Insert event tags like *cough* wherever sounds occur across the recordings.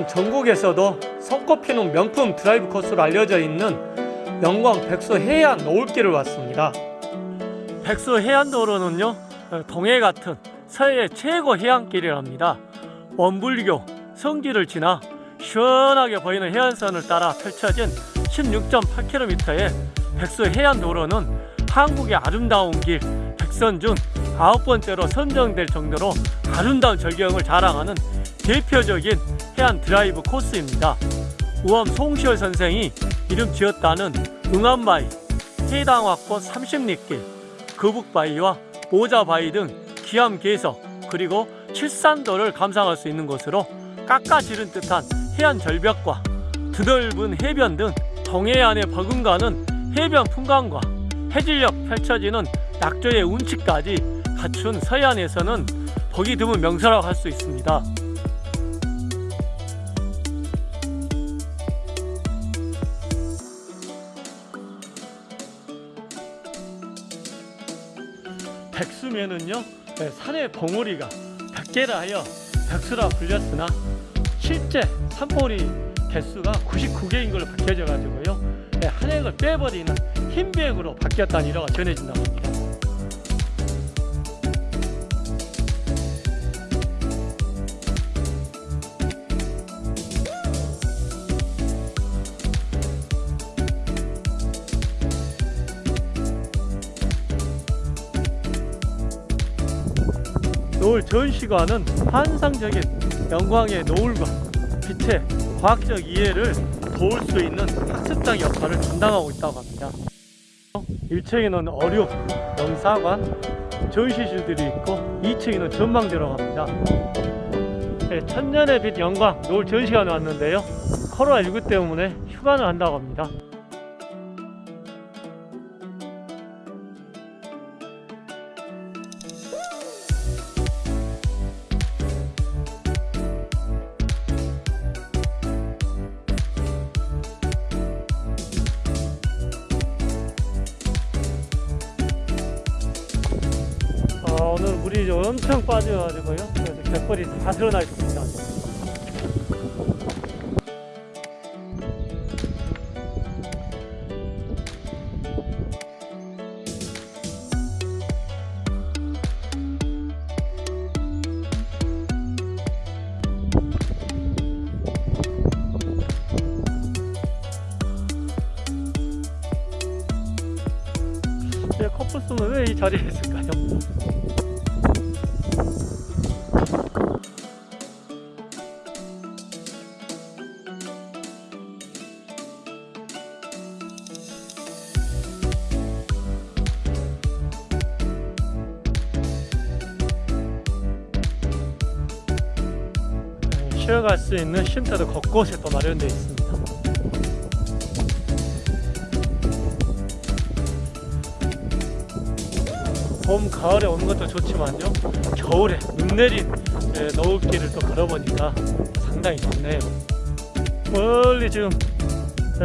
오늘은 전국에서도 손꼽히는 명품 드라이브 코스로 알려져 있는 영광 백수 해안 노을길을 왔습니다. 백수 해안도로는요 동해 같은 서해 최고 해안길이랍니다. 원불교 성지를 지나 시원하게 보이는 해안선을 따라 펼쳐진 16.8km의 백수 해안도로는 한국의 아름다운 길 백선 중 아홉 번째로 선정될 정도로 아름다운 절경을 자랑하는 대표적인 해안 드라이브 코스입니다. 우암 송시열 선생이 이름 지었다는 응암바위, 해당화꽃 30리길, 거북바위와 오자바위 등 기암계석 그리고 칠산도를 감상할 수 있는 곳으로 깎아지른 듯한 해안 절벽과 드넓은 해변 등 동해안에 버금가는 해변 풍광과 해질녘 펼쳐지는 낙조의 운치까지 갖춘 서해안에서는 보기 드문 명소라고 할 수 있습니다. 백수면은요 네, 산의 봉우리가 백개라 하여 백수라 불렸으나 실제 산봉우리 개수가 99개인 걸로 밝혀져 가지고요 네, 한 획을 빼버리는 흰백으로 바뀌었다는 일화가 전해진다고 합니다. 노을 전시관은 환상적인 영광의 노을과 빛의 과학적 이해를 도울 수 있는 학습장 역할을 감당하고 있다고 합니다. 1층에는 어류, 영사관, 전시실들이 있고 2층에는 전망대라고 합니다. 네, 천년의 빛 영광 노을 전시관에 왔는데요. 코로나19 때문에 휴관을 한다고 합니다. 물이 좀 엄청 빠져가지고요. 그래서 갯벌이 다 드러나 있습니다. 제 커플스는 왜 이 자리에 있을까 쉬어갈 수 있는 쉼터도 곳곳에 또 마련되어 있습니다. 봄, 가을에 오는 것도 좋지만요. 겨울에 눈 내린 예, 노을길을 또 걸어보니까 상당히 좋네요. 멀리 지금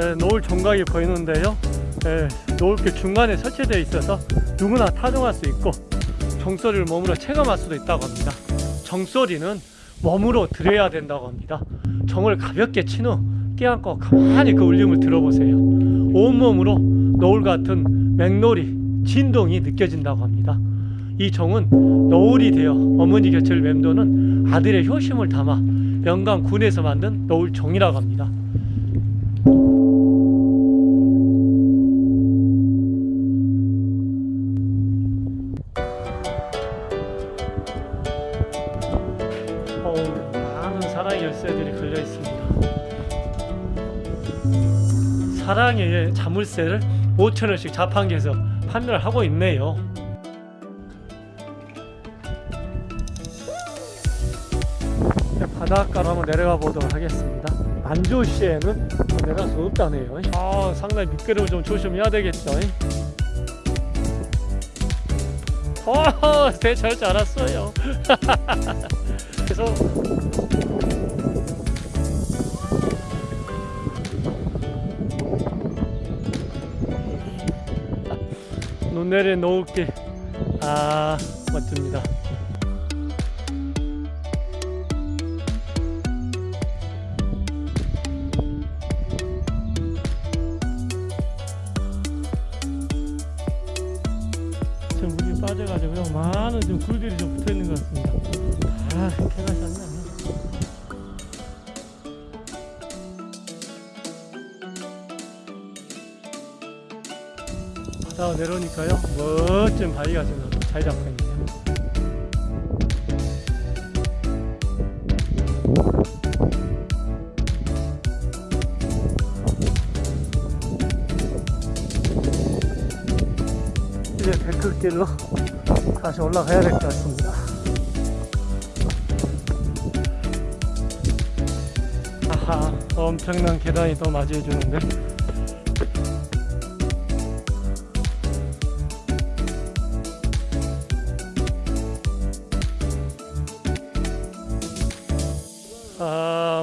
예, 노을 종각이 보이는데요. 예, 노을길 중간에 설치되어 있어서 누구나 타종할 수 있고 종소리를 몸으로 체감할 수도 있다고 합니다. 정소리는 몸으로 들어야 된다고 합니다. 정을 가볍게 친 후 깨안고 가만히 그 울림을 들어보세요. 온몸으로 노을 같은 맹놀이, 진동이 느껴진다고 합니다. 이 정은 노을이 되어 어머니 곁을 맴도는 아들의 효심을 담아 영광 군에서 만든 노을 종이라고 합니다. 많은 사랑의 열쇠들이 걸려 있습니다. 사랑의 자물쇠를 5천 원씩 자판기에서 판매를 하고 있네요. 이제 바닷가로 한번 내려가 보도록 하겠습니다. 만조시에는 내려갈 수 없다네요. 아, 상당히 미끄러워 좀 조심해야 되겠죠. 어, 대잘 줄 알았어요. *laughs* 그래서 논내를 놓을게. 아 멋집니다. 지금 물이 빠져가지고요. 많은 지금 굴들이 좀 붙어있는 것 같습니다. 아 내려오니까요, 멋진 바위가 좀잘 잡혀 있네요. 이제 데크길로 다시 올라가야 될 것 같습니다. 아하, 엄청난 계단이 또 맞이해 주는데.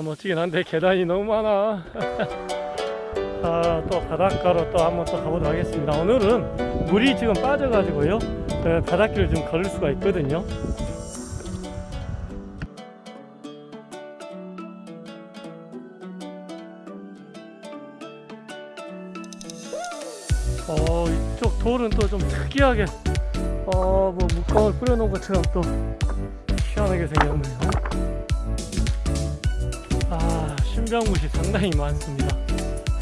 멋지긴 한데 계단이 너무 많아. *laughs* 아, 또 바닷가로 또 한번 또 가보도록 하겠습니다. 오늘은 물이 지금 빠져 가지고요. 에, 바닷길을 좀 걸을 수가 있거든요. 어, 이쪽 돌은 또 좀 특이하게, 어, 뭐 물감을 뿌려놓은 것처럼 또 희한하게 생겼네요. 아, 신병굿이 상당히 많습니다.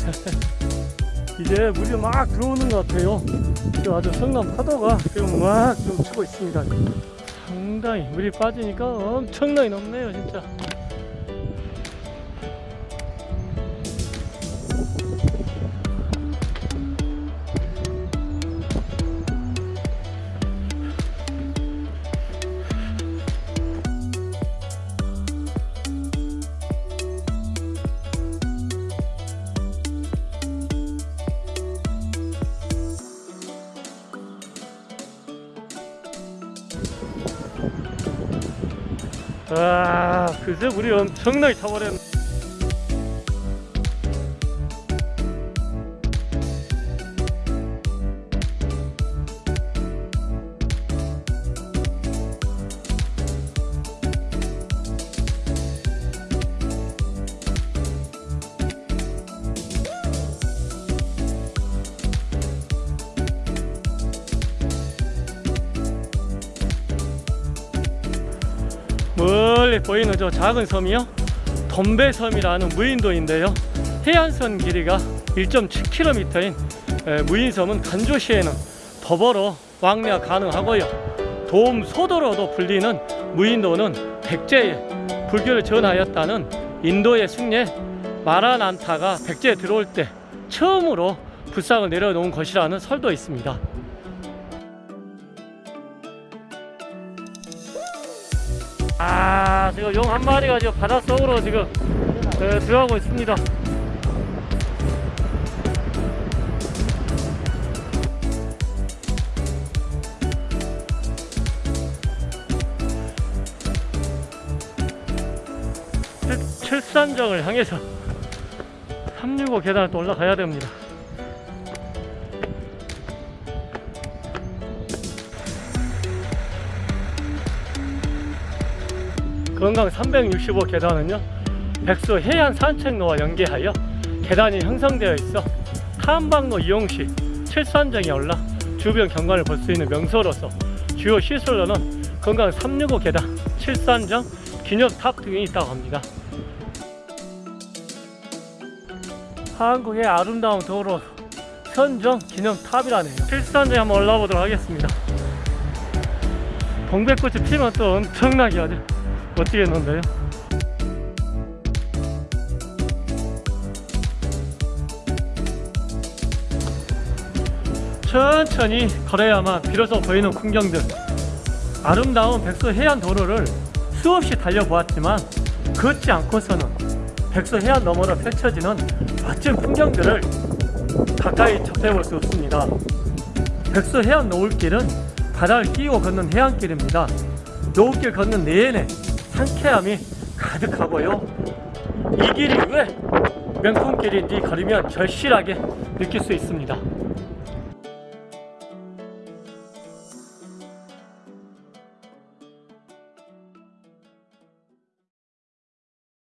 *laughs* 이제 물이 막 들어오는 것 같아요. 지금 아주 성남 파도가 지금 막좀 치고 있습니다. 상당히 물이 빠지니까 엄청나게 높네요, 진짜. 아, 글쎄 물이 엄청나게 차버렸네. 멀리 보이는 저 작은 섬이요? 덤베섬이라는 무인도인데요. 해안선 길이가 1.7km인 무인섬은 간조시에는 더불어 왕래가 가능하고요. 도움 소도로도 불리는 무인도는 백제에 불교를 전하였다는 인도의 승려 마라난타가 백제에 들어올 때 처음으로 불상을 내려놓은 것이라는 설도 있습니다. 아 지금 용 한 마리가 지금 바닷속으로 지금 에, 들어가고 있습니다. 칠- 칠산정을 향해서 365 계단을 또 올라가야 됩니다 건강 365 계단은요 백수 해안 산책로와 연계하여 계단이 형성되어 있어 탐방로 이용 시 칠산정에 올라 주변 경관을 볼 수 있는 명소로서 주요 시설로는 건강 365 계단, 칠산정, 기념탑 등이 있다고 합니다. 한국의 아름다운 도로 선정 기념탑이라네요. 칠산정에 한번 올라가 보도록 하겠습니다. 동백꽃이 피면 또 엄청나게 아주 멋지겠는데요. 천천히 걸어야만 비로소 보이는 풍경들. 아름다운 백서 해안 도로를 수없이 달려보았지만 걷지 않고서는 백서 해안 너머로 펼쳐지는 멋진 풍경들을 가까이 접해볼 수 없습니다. 백서 해안 노을길은 바다를 끼고 걷는 해안길입니다. 노을길 걷는 내내 상쾌함이 가득하고요. 이 길이 왜 명품 길인지 걸으면 절실하게 느낄 수 있습니다